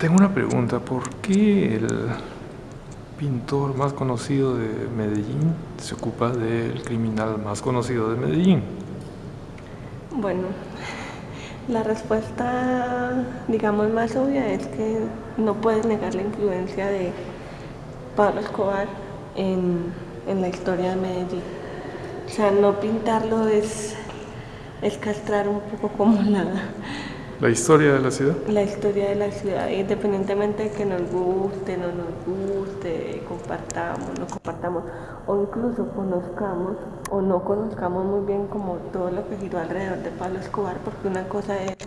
Tengo una pregunta, ¿por qué el pintor más conocido de Medellín se ocupa del criminal más conocido de Medellín? Bueno, la respuesta, digamos, más obvia es que no puedes negar la influencia de Pablo Escobar en, en la historia de Medellín. O sea, no pintarlo es, es castrar un poco como la, ¿La historia de la ciudad? La historia de la ciudad, independientemente de que nos guste, no nos guste, compartamos, no compartamos, o incluso conozcamos o no conozcamos muy bien como todo lo que giró alrededor de Pablo Escobar, porque una cosa es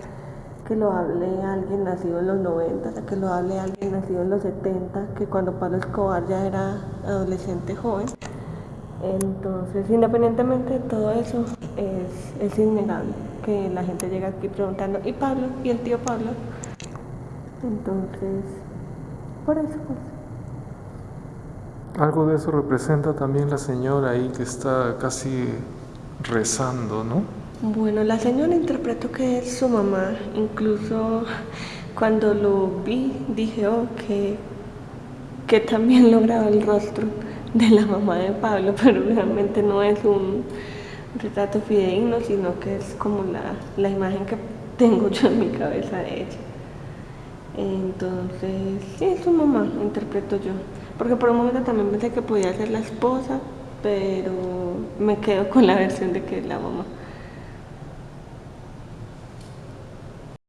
que lo hable alguien nacido en los 90, que lo hable alguien nacido en los 70, que cuando Pablo Escobar ya era adolescente joven. Entonces, independientemente de todo eso, es, es innegable que la gente llega aquí preguntando, ¿y Pablo? ¿Y el tío Pablo? Entonces, por eso pues. Algo de eso representa también la señora ahí que está casi rezando, ¿no? Bueno, la señora interpreto que es su mamá, incluso cuando lo vi dije, oh, que, que también lograba el rostro de la mamá de Pablo, pero realmente no es un retrato fidedigno, sino que es como la, la imagen que tengo yo en mi cabeza de ella. Entonces, sí, es su mamá, interpreto yo. Porque por un momento también pensé que podía ser la esposa, pero me quedo con la versión de que es la mamá.